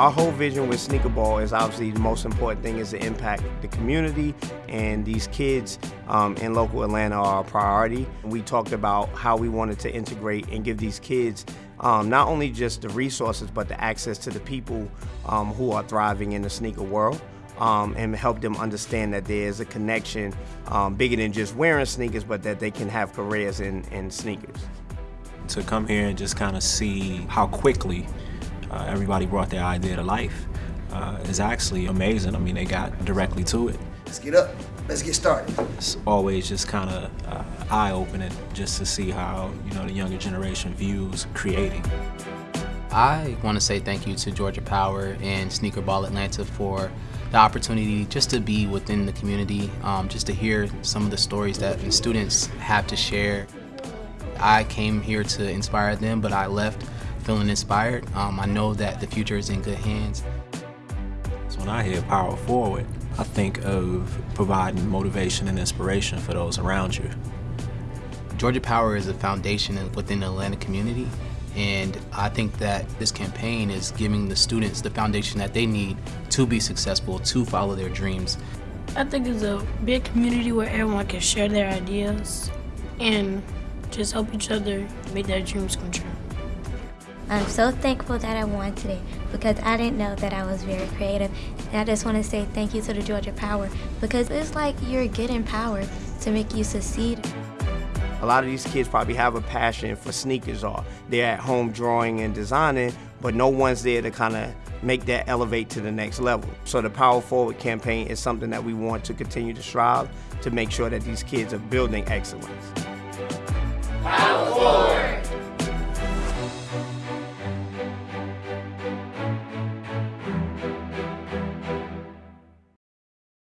Our whole vision with Sneaker Ball is obviously the most important thing is to impact the community and these kids um, in local Atlanta are a priority. We talked about how we wanted to integrate and give these kids um, not only just the resources but the access to the people um, who are thriving in the sneaker world. Um, and help them understand that there is a connection um, bigger than just wearing sneakers, but that they can have careers in, in sneakers. To come here and just kind of see how quickly uh, everybody brought their idea to life uh, is actually amazing. I mean, they got directly to it. Let's get up. Let's get started. It's always just kind of uh, eye-opening just to see how, you know, the younger generation views creating. I want to say thank you to Georgia Power and Sneaker Ball Atlanta for the opportunity just to be within the community, um, just to hear some of the stories that the students have to share. I came here to inspire them, but I left feeling inspired. Um, I know that the future is in good hands. So when I hear Power Forward, I think of providing motivation and inspiration for those around you. Georgia Power is a foundation within the Atlanta community and I think that this campaign is giving the students the foundation that they need to be successful, to follow their dreams. I think it's a big community where everyone can share their ideas and just help each other make their dreams come true. I'm so thankful that I won today because I didn't know that I was very creative. And I just want to say thank you to the Georgia Power because it's like you're getting power to make you succeed. A lot of these kids probably have a passion for sneakers or they're at home drawing and designing, but no one's there to kind of make that elevate to the next level. So the Power Forward campaign is something that we want to continue to strive to make sure that these kids are building excellence.